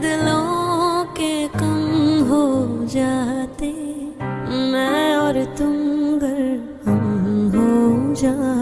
दिलों के कम हो जाते मैं और तुम घर हम हो जाते।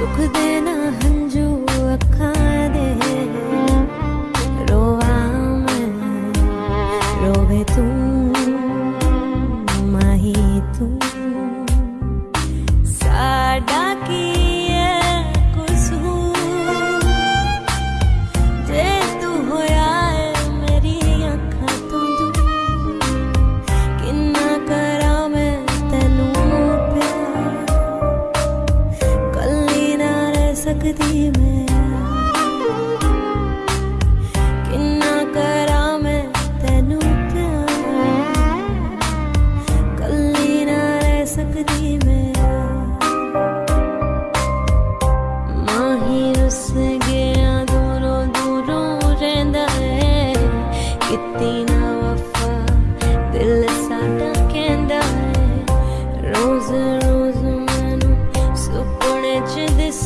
सुख देना हंजू सकदी मैं। किन्ना करा मैं तेनू कल्ली ना रह सकदी मैं। माही रुस गया दूरों दूरों रहंदा है। कितनी ना वफा दिल साडा कहंदा है। रोज रोज मैनू सुपने च दिस